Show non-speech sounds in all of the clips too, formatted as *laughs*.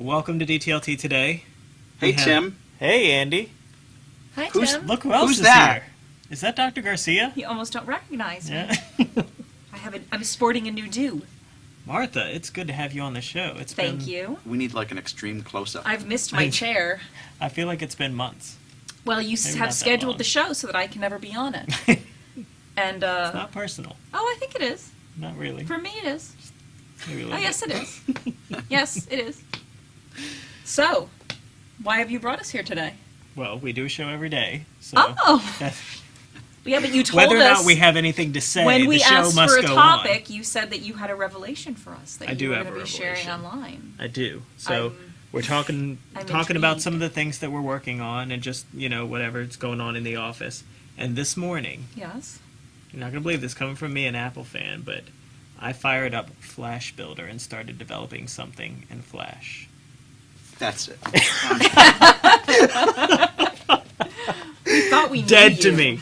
Welcome to DTLT today. Hey, have- Tim. Hey, Andy. Hi, Who's- Tim. Look who else Who's is that? here. Is that Dr. Garcia? You almost don't recognize me. *laughs* I have a, I'm sporting a new do. Martha, it's good to have you on the show. It's Thank been, you. We need like an extreme close up. I've missed my chair. I feel like it's been months. Well, you Maybe have scheduled the show so that I can never be on it. *laughs* And uh, not personal. oh, I think it is. Not really. For me, it is. Maybe Oh, yes, it is. *laughs* yes, it is. So, why have you brought us here today? Well, we do a show every day. So Oh, *laughs* yeah, but you told whether or not we have anything to say, when we asked for a topic, on. you said that you had a revelation for us that I you do were have going to be sharing online. I do. So I'm- we're talking I'm talking about some of the things that we're working on and just you know whatever's going on in the office. And this morning, Yes. you're not gonna believe this coming from me, an Apple fan, but I fired up Flash Builder and started developing something in Flash. That's it. We thought we knew Dead to you, me.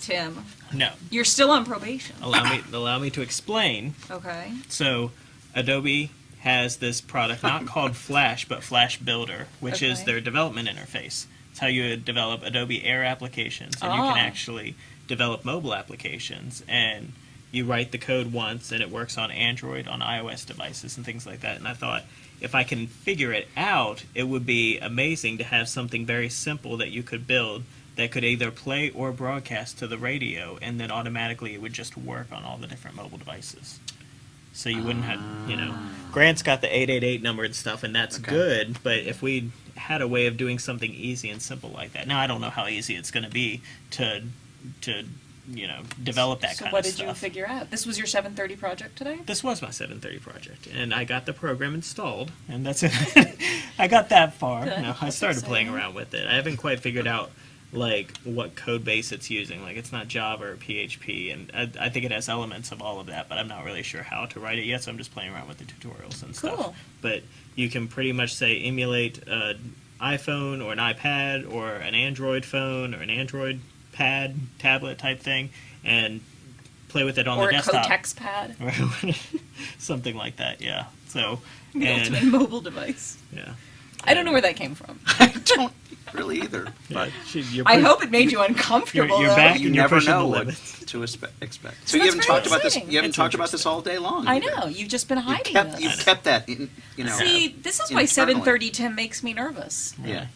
Tim. No, You're still on probation. allow me *laughs* allow me to explain. Okay. So, Adobe has this product not *laughs* called Flash, but Flash Builder, which is their development interface. It's how you develop Adobe Air applications, and you Ah. can actually develop mobile applications. And you write the code once, and it works on Android, on iOS devices, and things like that. And I thought, if I can figure it out, it would be amazing to have something very simple that you could build that could either play or broadcast to the radio, and then automatically it would just work on all the different mobile devices. So you wouldn't have, you know, ah. Grant's got the 888 number and stuff, and that's Okay. good. But if we had a way of doing something easy and simple like that, now I don't know how easy it's going to be to, to, you know, develop that so kind what did you figure out? This was your 7:30 project today. This was my 730 project, and I got the program installed, and that's it. *laughs* I got that far. Good. No, I That's started playing around with it. I haven't quite figured out like what code base it's using. Like it's not Java or PHP, and I, I think it has elements of all of that, but I'm not really sure how to write it yet. So I'm just playing around with the tutorials and stuff. Cool. But you can pretty much say emulate an iPhone or an iPad or an Android phone or an Android pad tablet type thing, and play with it on the desktop. or the a desktop. Kotex pad. *laughs* something like that. Yeah. So The and ultimate *laughs* mobile device. yeah, I don't know where that came from. *laughs* I don't really either. but But you're I hope it made you uncomfortable. you're though. back you and you're never pushing know the what to espe- expect. So So, you haven't very talked about this. You haven't It's talked about this all day long. I know you've just been You hiding kept. this. You kept that. In, you know. See, this is why 7:30 Tim makes me nervous. Yeah.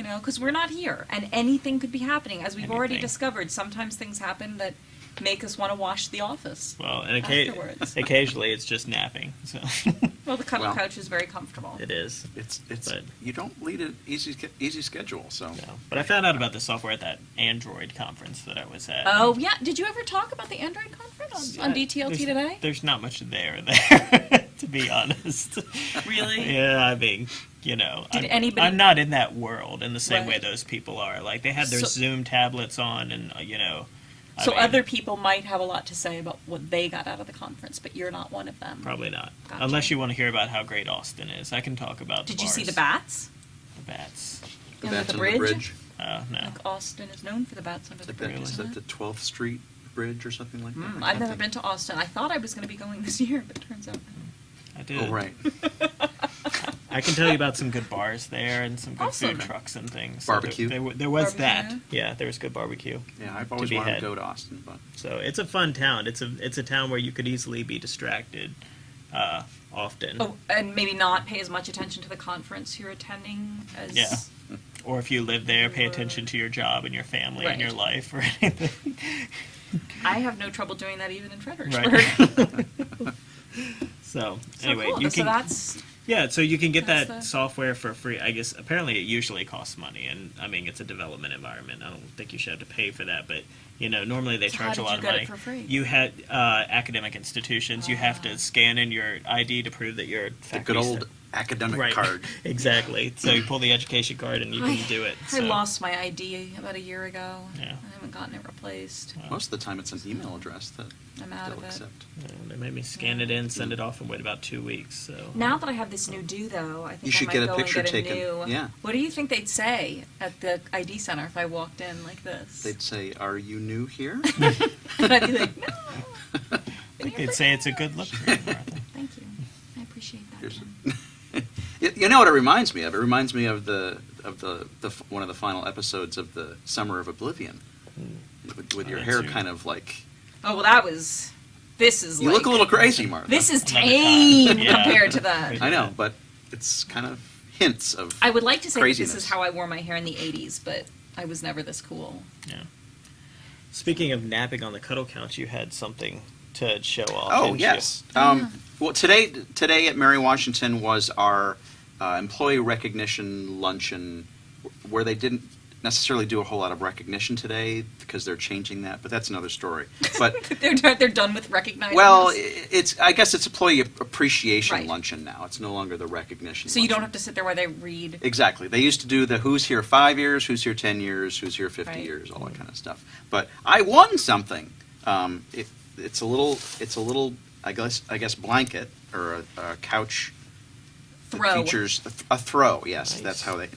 You know, because we're not here, and anything could be happening. As we've already discovered, sometimes things happen that make us want to wash the office. Well, and occa- Afterwards. occasionally it's just napping. So *laughs* Well, the cuddle Well. couch is very comfortable. it is. It's it's But- you don't lead an easy easy schedule. So No. But I found out about the software at that Android conference that I was at. Oh yeah, did you ever talk about the Android conference on, on DTLT there's- today? There's not much there *laughs* there, to be honest. Really? Yeah, I mean, you know, Did I'm, anybody- I'm not in that world in the same way those people are. Like they had their So- Xoom tablets on, and uh, you know. I So mean, other people might have a lot to say about what they got out of the conference, but you're not one of them. Probably not. Gotcha. Unless you want to hear about how great Austin is. I can talk about the Did you see the bats? The bats. the Under bats the bridge? the bridge. Oh, no. Like Austin is known for the bats under the the, bridge. is isn't that the 12th Street Bridge or something like that? Mm, I I've never think. been to Austin. I thought I was going to be going this year, but it turns out. I did. Oh right. *laughs* I can tell you about some good bars there and some good Awesome. food trucks and things. Barbecue? there, there, there was that. Barbecue? Yeah, there was good barbecue. Yeah, I've always be wanted had. to go to Austin, but So it's a fun town. It's a it's a town where you could easily be distracted uh, often. Oh, and maybe not pay as much attention to the conference you're attending as. Yeah. Or if you live there, pay attention to your job and your family and Right. your life or anything. I have no trouble doing that even in Fredericksburg. Right. *laughs* *laughs* so So anyway, cool. you so can that's yeah, so you can get That's that the- software for free. I guess apparently it usually costs money, and I mean it's a development environment. I don't think you should have to pay for that, but You know, normally they So charge a lot of money. for free? You had uh, academic institutions. You have Ah. to scan in your ID to prove that you're a The good old sta- academic right. card. *laughs* exactly. So you pull the education card and you can I, do it. I lost my ID about a year ago. Yeah. I haven't gotten it replaced. well, Most of the time, it's an email address that I'm out they'll of it. accept. you know, they made me scan it in, send it off, and wait about two weeks. So Now that I have this new do, though, I think You should I might get a go picture and get taken. a new. Yeah. What do you think they'd say at the ID center if I walked in like this? They'd say, "Are you new here?" *laughs* and I'd be like, no. I Been think here they'd say it's a good look for you, Martha. *laughs* Thank you. I appreciate that. Here's *laughs* you, you know what it reminds me of? It reminds me of the of the, the one of the final episodes of the Summer of Oblivion, hmm. with, with oh, your Oh, hair that's kind of like Oh well, that was. This is. you like, look a little crazy, Martha. This is tame time. Yeah. compared to that. I know, but it's kind of hints of. I would like to say that this is how I wore my hair in the '80s, but I was never this cool. Yeah. Speaking of napping on the cuddle couch, you had something to show off. Oh yes. Um, well, today today at Mary Washington was our uh, employee recognition luncheon, where they didn't necessarily do a whole lot of recognition today because they're changing that, but that's another story. *laughs* But *laughs* they're done- they're done with recognizing. well, us. it's I guess it's a employee appreciation Right. luncheon now. It's no longer the recognition. so you don't have to sit there while they read. Exactly. They used to do the who's here five years, who's here ten years, who's here fifty Right. years, all that kind of stuff. But I won something. Um, it, it's a little, it's a little, I guess, I guess blanket or a, a couch that Throw. features a, th- a throw. Yes, Nice. that's how they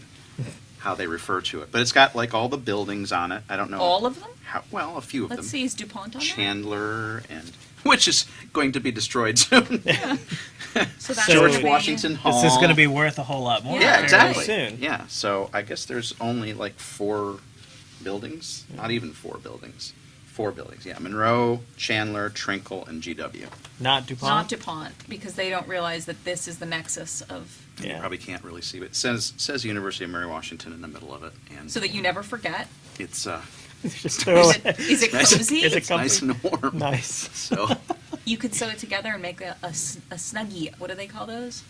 how they refer to it. But it's got like all the buildings on it. I don't know All of them. how well a few of them. Let's see, is Dupont on there? Chandler and which is going to be destroyed soon. *laughs* So that's So- George gonna be- Washington Hall. This is going to be worth a whole lot more. Yeah, Yeah, exactly. Soon. Yeah, so I guess there's only like four buildings, not even four buildings. Four buildings, yeah. Monroe, Chandler, Trinkle, and GW. Not DuPont. Not Dupont, because they don't realize that this is the nexus of, You Yeah. probably can't really see but It says says University of Mary Washington in the middle of it, and so that you never forget. it's uh, *laughs* Just throw Is it. it, is it Nice. cozy? Is it it's nice and warm. Nice. *laughs* So, You could sew it together and make a, a, s- a snuggie. What do they call those?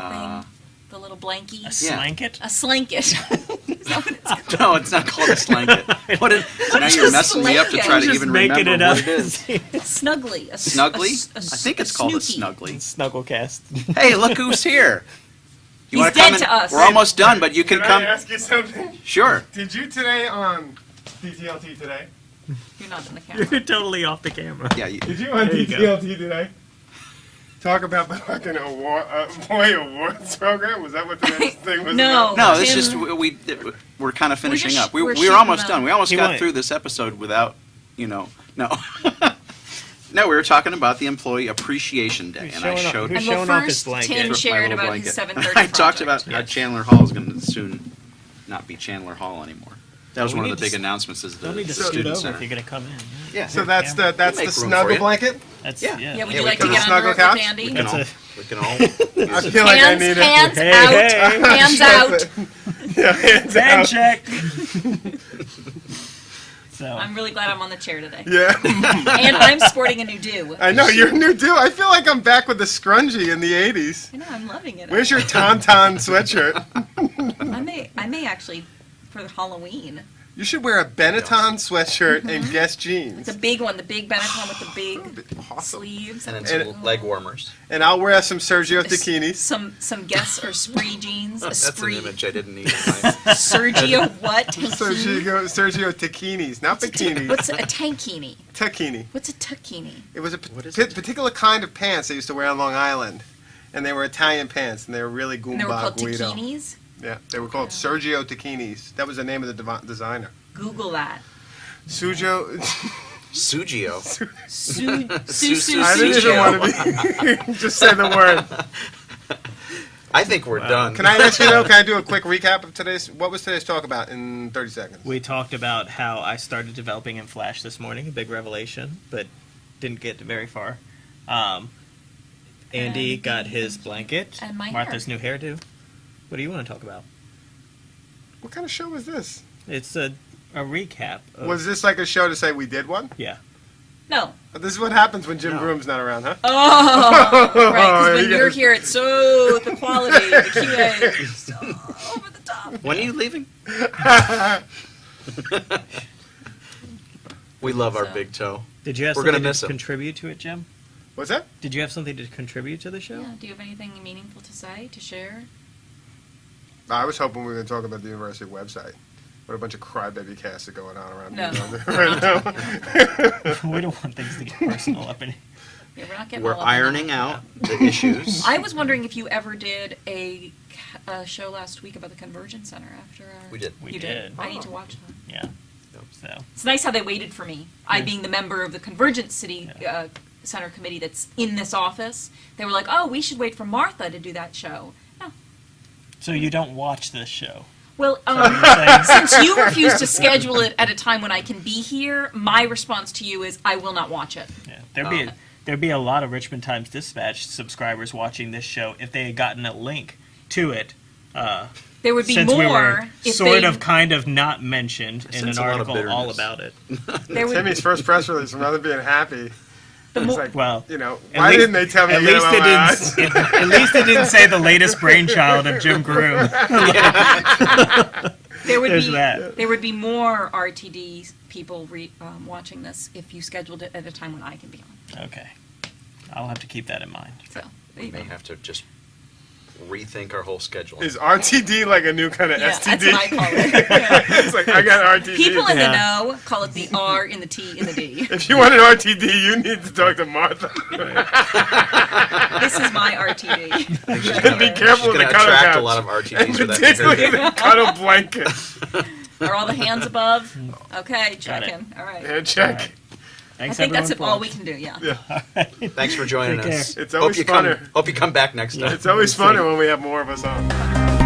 uh, Thing? The little blankie? A Yeah. slanket. A slanket. *laughs* is that what it's *laughs* no, it's not called a slanket. *laughs* What is, now you're is messing me up to try to Just even remember it what up. it is. Snuggly. A, s- Snuggly? a s- a I think s- it's called a snuggly. Snugglecast. Hey, look who's here. You He's wanna dead come to us. We're almost done, but you can Can come. I ask you something? Sure. Did you today on DTLT today? You're not on the camera. You're totally off the camera. Yeah, you, Did you on There you. DTLT today? Talk about the fucking award, uh, boy awards program. Was that what the next *laughs* thing was? No. about? No, it's Tim- just we, we we're kind of finishing just- up. We, we're we shooting were almost them. done. We almost He got went- through this episode without, you know, no. *laughs* no, we were talking about the Employee Appreciation Day, Who's and I showed who's And well, showing off his first. Tim shared little about his blanket. 7:30 *laughs* I talked about project. how Yes. Chandler Hall is going to soon not be Chandler Hall anymore. That was We one of the big s- announcements. Is the Don't need to So- scoot student center. if you're going to come in. Yeah. So that's the that's We'll the make room snuggle you. blanket. That's Yeah. yeah. Yeah, would Yeah, you we like can to get snuggle under it with couch? Andy? we can all we can all. I use it. feel like I hands, it. hands Hey, out. hey. Hands out. yeah, hands Hand out. check. *laughs* so I'm really glad I'm on the chair today. Yeah, And I'm sporting a new do. I know you're new too. I feel like I'm back with the scrunchie in the '80s. I know, I'm loving it. Where's your tauntaun sweatshirt? I may, I may actually, for Halloween, You should wear a Benetton sweatshirt and mm-hmm. Guess jeans. the big one, the big Benetton with the *sighs* big Awesome. sleeves, And and, then some leg warmers. And I'll wear some Sergio s- some some Guess or Spree *laughs* jeans. A That's an Spree. image I didn't need. in *laughs* my- Sergio *laughs* what? Sergio, Sergio Tacchinis, not bikinis. What's a tankini? Tacchini. What's a tuckini? It was a What is p- it? particular kind of pants they used to wear on Long Island. And they were Italian pants, and they were really And they were called Guido. Takinis. Yeah, they were called Sergio Tacchinis. That was the name of the designer. Google that. Sujo. Sugio. *laughs* Su su Su- su I didn't even Sergio. want to be. *laughs* Just say the word. I think we're done. Can I ask you though? Can I do a quick recap of today's? What was today's talk about in 30 seconds? we talked about how I started developing in Flash this morning, a big revelation, but didn't get very far. Um, Andy And- got his blanket. and my Martha's new hairdo. What do you want to talk about? What kind of show was this? It's a a recap. Of, Was this like a show to say we did one? yeah. No. Uh, this is what happens when Jim No. Groom's not around, huh? Oh, right. Because when *laughs* You you're here, it's so the quality, the QA, is so over the top. When are you leaving? *laughs* We love our So- big toe. Did you have We're something gonna miss to him. contribute to it, Jim? What's that? Did you have something to contribute to the show? Yeah. Do you have anything meaningful to say to share? I was hoping we were going to talk about the university website. What a bunch of crybaby casts are going on around No. here right now. *laughs* we don't want things to get personal up in here. Yeah, we're not getting. We're all up in ironing out *laughs* the issues. I was wondering if you ever did a, a show last week about the Convergence Center after our. We did. We you did. I need to watch that. Yeah. So It's nice how they waited for me. I, being the member of the Convergence City Yeah. uh, Center committee that's in this office, they were like, "Oh, we should wait for Martha to do that show." No. so you don't watch this show. Well, um, *laughs* since you refuse to schedule it at a time when I can be here, my response to you is, I will not watch it. yeah, there'd be Um, there'd be a lot of Richmond Times Dispatch subscribers watching this show if they had gotten a link to it. Uh, There would be since more we were if sort they, of kind of not mentioned in an a lot of article all about it. *laughs* Timmy's first press release, rather than being happy, it's mo- like, Well, you know, why least- didn't they tell me At to get least it out my didn't. It, at least it didn't say the latest brainchild of Jim Groom. *laughs* there would There's be that. there would be more RTD people re, um, watching this if you scheduled it at a time when I can be on. Okay, I'll have to keep that in mind. So We may have to just rethink our whole schedule. Is RTD like a new kind of Yeah, STD? that's what I call it. Yeah. *laughs* it's like, I got RTD. People in Yeah. the know call it the R in the T in the D. *laughs* if you want an RTD, you need to talk to Martha. *laughs* This is my RTD. and be careful with the gonna cuddle attract couch. a lot of RTDs and for that particularly conversion. the cuddle blanket. Are all the hands above? Okay, Got checking. All right. Yeah, check. All right. I think that's everyone, all we can do. Yeah. Yeah. *laughs* Thanks for joining Take us. care. It's always hope you come. Hope you come back next Yeah. time. It's always funner when we have more of us on.